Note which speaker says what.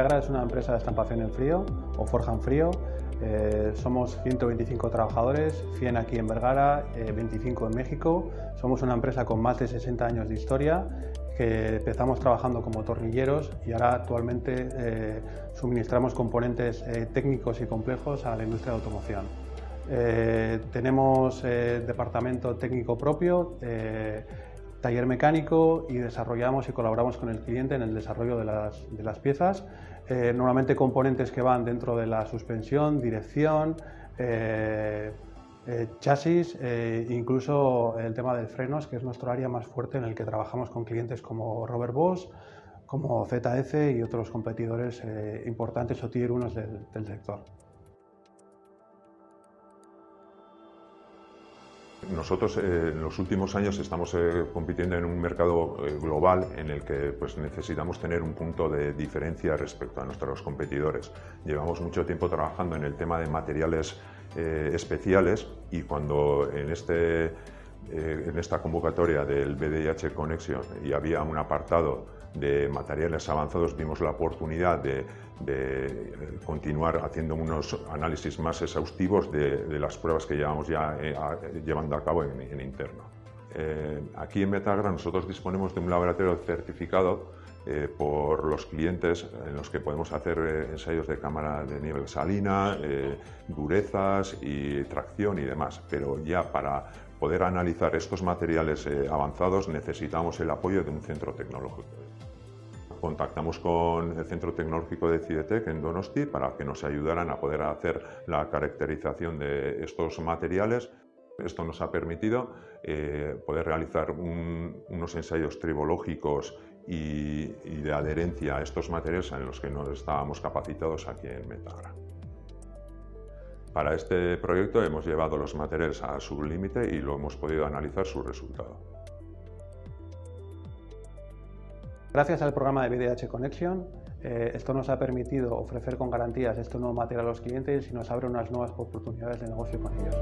Speaker 1: Metagra es una empresa de estampación en frío o forja en frío. Eh, somos 125 trabajadores, 100 aquí en Vergara, 25 en México. Somos una empresa con más de 60 años de historia que empezamos trabajando como tornilleros y ahora actualmente eh, suministramos componentes eh, técnicos y complejos a la industria de automoción. Eh, tenemos departamento técnico propio, taller mecánico y desarrollamos y colaboramos con el cliente en el desarrollo de las, de las piezas. normalmente componentes que van dentro de la suspensión, dirección, eh, chasis, eh, incluso el tema de frenos, que es nuestro área más fuerte en el que trabajamos con clientes como Robert Bosch, como ZF y otros competidores eh, importantes o tier 1 del, del sector.
Speaker 2: Nosotros en los últimos años estamos compitiendo en un mercado global en el que pues, necesitamos tener un punto de diferencia respecto a nuestros competidores. Llevamos mucho tiempo trabajando en el tema de materiales eh, especiales y cuando en, este, eh, en esta convocatoria del BDIH Connection y había un apartado de materiales avanzados, vimos la oportunidad de, de continuar haciendo unos análisis más exhaustivos de, las pruebas que llevamos ya eh, llevando a cabo en, interno. aquí en Metagra nosotros disponemos de un laboratorio certificado eh, por los clientes en los que podemos hacer eh, ensayos de cámara de nivel salina, eh, durezas y tracción y demás. Pero ya para poder analizar estos materiales avanzados necesitamos el apoyo de un centro tecnológico. Contactamos con el Centro Tecnológico de Cidetec en Donosti para que nos ayudaran a poder hacer la caracterización de estos materiales esto nos ha permitido poder realizar unos ensayos tribológicos y, de adherencia a estos materiales en los que no estábamos capacitados aquí en Metagra. Para este proyecto hemos llevado los materiales a su límite y lo hemos podido analizar su resultado.
Speaker 1: Gracias al programa de BDH Connection, eh, esto nos ha permitido ofrecer con garantías este nuevo material a los clientes y nos abre unas nuevas oportunidades de negocio con ellos.